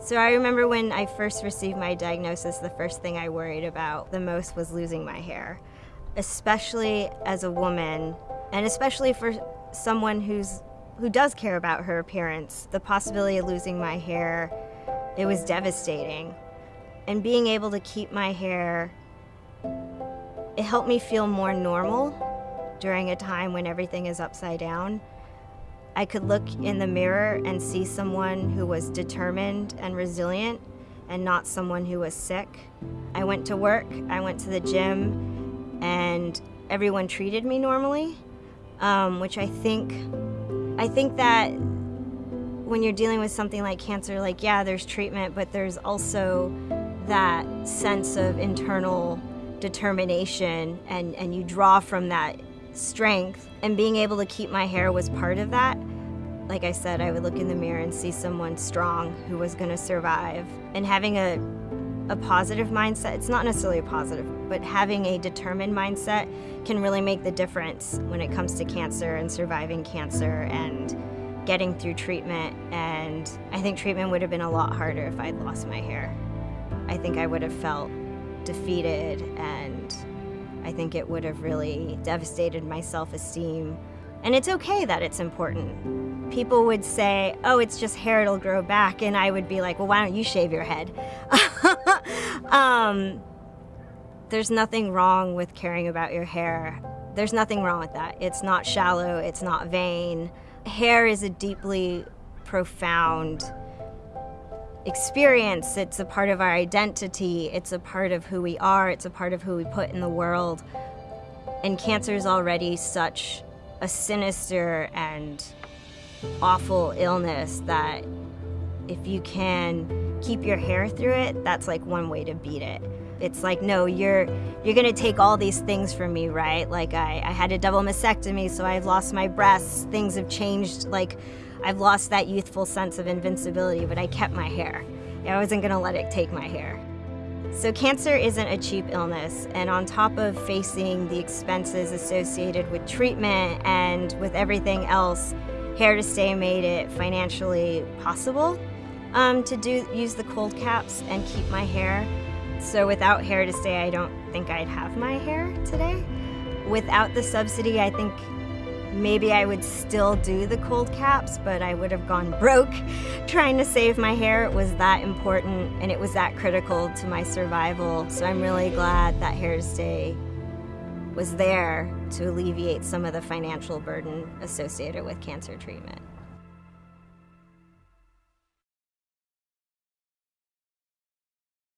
So I remember when I first received my diagnosis, the first thing I worried about the most was losing my hair, especially as a woman, and especially for someone who's who does care about her appearance. The possibility of losing my hair, it was devastating. And being able to keep my hair, it helped me feel more normal during a time when everything is upside down. I could look in the mirror and see someone who was determined and resilient and not someone who was sick. I went to work, I went to the gym, and everyone treated me normally, um, which I think, I think that when you're dealing with something like cancer, like, yeah, there's treatment, but there's also that sense of internal determination and, and you draw from that strength and being able to keep my hair was part of that. Like I said, I would look in the mirror and see someone strong who was going to survive. And having a, a positive mindset, it's not necessarily a positive, but having a determined mindset can really make the difference when it comes to cancer and surviving cancer and getting through treatment. And I think treatment would have been a lot harder if I'd lost my hair. I think I would have felt defeated and I think it would have really devastated my self esteem. And it's okay that it's important. People would say, oh, it's just hair, it'll grow back. And I would be like, well, why don't you shave your head? um, there's nothing wrong with caring about your hair. There's nothing wrong with that. It's not shallow, it's not vain. Hair is a deeply profound experience. It's a part of our identity. It's a part of who we are. It's a part of who we put in the world. And cancer is already such a sinister and awful illness that if you can keep your hair through it, that's like one way to beat it. It's like, no, you're you're gonna take all these things from me, right? Like I, I had a double mastectomy, so I've lost my breasts, things have changed, like I've lost that youthful sense of invincibility, but I kept my hair. I wasn't gonna let it take my hair. So cancer isn't a cheap illness, and on top of facing the expenses associated with treatment and with everything else, Hair to Stay made it financially possible um, to do use the cold caps and keep my hair. So without Hair to Stay, I don't think I'd have my hair today. Without the subsidy, I think maybe I would still do the cold caps, but I would have gone broke trying to save my hair. It was that important and it was that critical to my survival. So I'm really glad that Hair to Stay was there to alleviate some of the financial burden associated with cancer treatment.